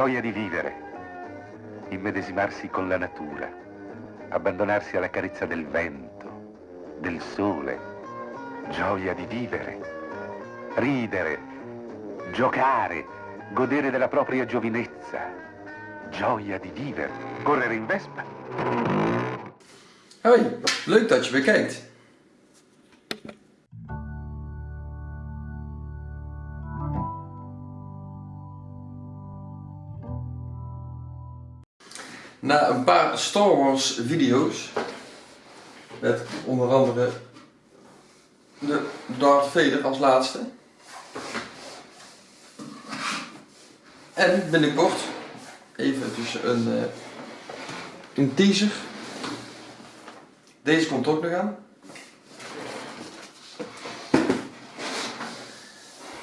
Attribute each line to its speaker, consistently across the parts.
Speaker 1: Gioia di vivere, immedesimarsi con la natura, abbandonarsi alla carezza del vento, del sole, gioia di vivere, ridere, giocare, godere della propria giovinezza, gioia di vivere, correre in vespa.
Speaker 2: Hoi, leuk dat je weer kijkt. Na een paar Star Wars video's, met onder andere de Darth Vader als laatste. En binnenkort even tussen een, eh, een teaser. Deze komt ook nog aan.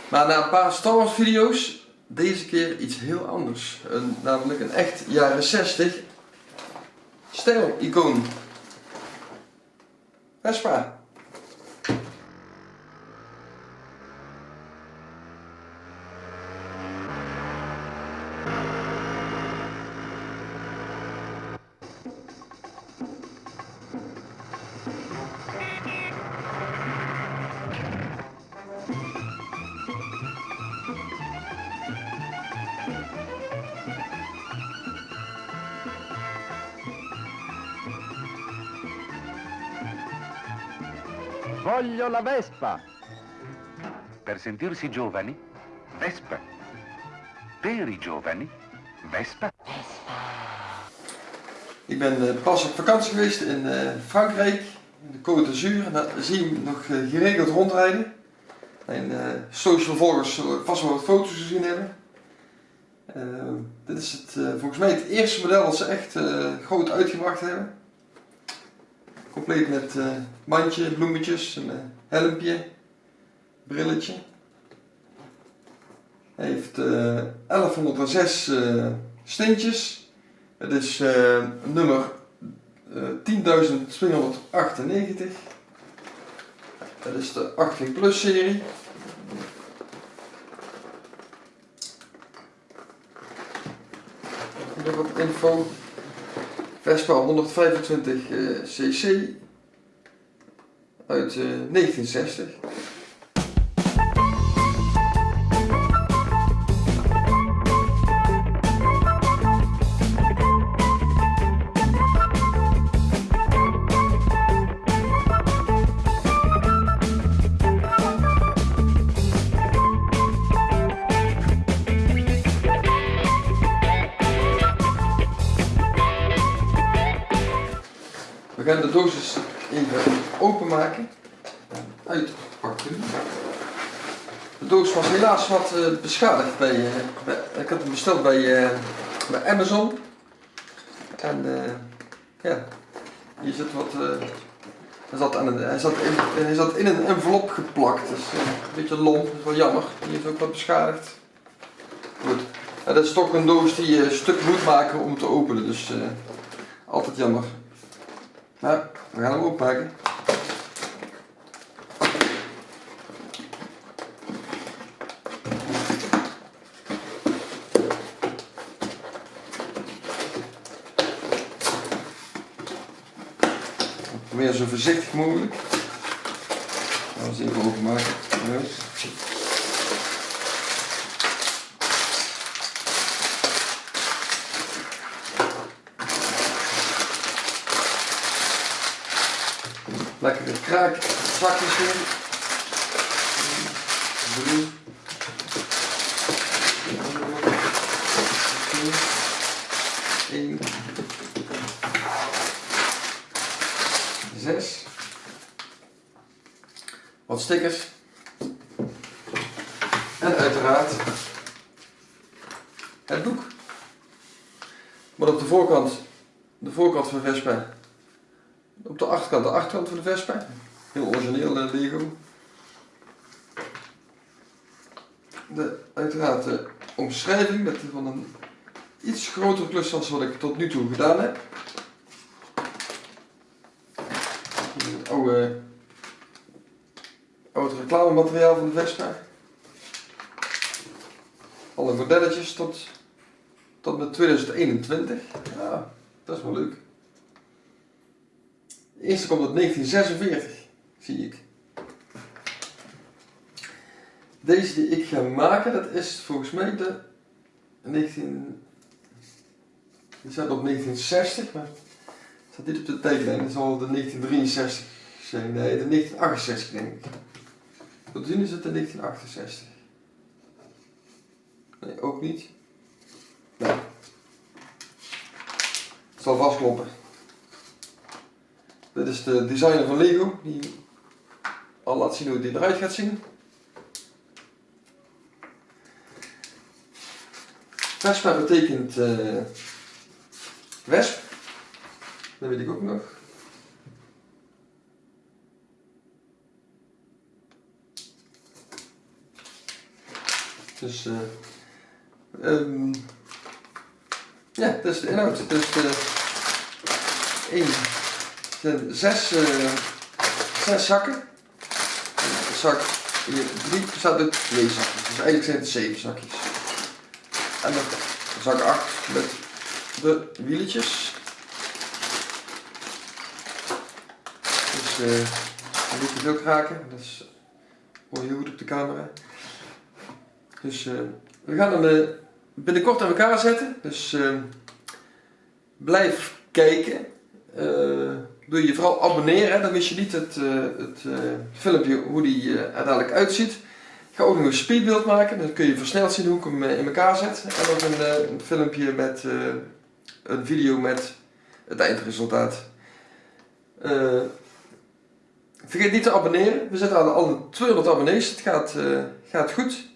Speaker 2: Maar na een paar Star Wars video's, deze keer iets heel anders. Een, namelijk een echt jaren 60 stijl-icoon. Vespa.
Speaker 1: Voglio la Vespa. Per sentirsi giovani, Vespa. Per i giovani, Vespa.
Speaker 2: Ik ben eh, pas op vakantie geweest in eh, Frankrijk, in de Côte d'Azur. En daar zie je hem nog eh, geregeld rondrijden. Mijn social volgers zullen vast wel wat foto's gezien hebben. dit is het, volgens mij het eerste model dat ze echt groot uitgebracht hebben. Compleet met mandje, bloemetjes, een helmpje, brilletje. Hij heeft 1106 steentjes. Het is uh, nummer uh, 10.298. Dat is de 18 Plus serie. Nog wat info. Vespa 125 uh, cc uit 1960. Gaan de doos even openmaken. Uitpakken. De doos was helaas wat uh, beschadigd bij, uh, bij, ik had hem besteld bij, uh, bij Amazon. En ja, hier zit wat, hij, zat aan een, hij, zat in, hij zat in een envelop geplakt. Dus een beetje lomp, dat is wel jammer. Die is ook wat beschadigd. Goed. Dat is toch een doos die je stuk moet maken om te openen, dus altijd jammer. Nou, we gaan hem oppakken. Probeer zo voorzichtig mogelijk. We eens even Lekkere kraak zakjes in. Drie. Eén. Zes. Wat stickers. En uiteraard het boek. Maar op de voorkant, de voorkant van Vespa op de achterkant, de achterkant van de Vespa. Heel origineel uh, Lego. De, uiteraard de omschrijving met van een iets grotere klus dan wat ik tot nu toe gedaan heb. Hier het oude, oude reclamemateriaal van de Vespa. Alle modelletjes tot tot met 2021. Ja, dat is wel leuk. De eerste komt uit 1946, zie ik. Deze die ik ga maken, dat is volgens mij de 19... Die staat op 1960, maar staat niet op de tijdlijn. Dat zal de 1963 zijn. Nee, de 1968 denk ik. Tot zien is het de 1968. Nee, ook niet. Nee. Het zal vastkloppen. Dit is de designer van Lego, die al laat zien hoe die eruit gaat zien. Vespa betekent uh, wesp. Dat weet ik ook nog. Dus uh, ja, dat is de inhoud. Dus uh, één, zijn zes, uh, zes zakken. De zak hier, drie bestaat uit twee zakjes. Dus eigenlijk zijn het zeven zakjes. En dan zak 8 met de wieletjes. Dus uh, een beetje veel kraken. Dat is, hoor je goed op de camera. Dus uh, we gaan hem binnenkort aan elkaar zetten. Dus blijf kijken. Doe je vooral abonneren, dan mis je niet het, het filmpje hoe die uiteindelijk uitziet. Ik ga ook nog een speedbeeld maken, dan kun je versneld zien hoe ik hem in elkaar zet. En ook een, filmpje met een video met het eindresultaat. vergeet niet te abonneren. We zitten aan alle 200 abonnees. Het gaat, gaat goed.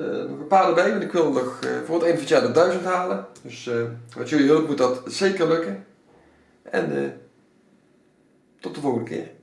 Speaker 2: Uh, nog een paar erbij, want ik wil nog voor het eind van het jaar de 1000 halen. Dus uh, met jullie hulp moet dat zeker lukken. En tot de volgende keer.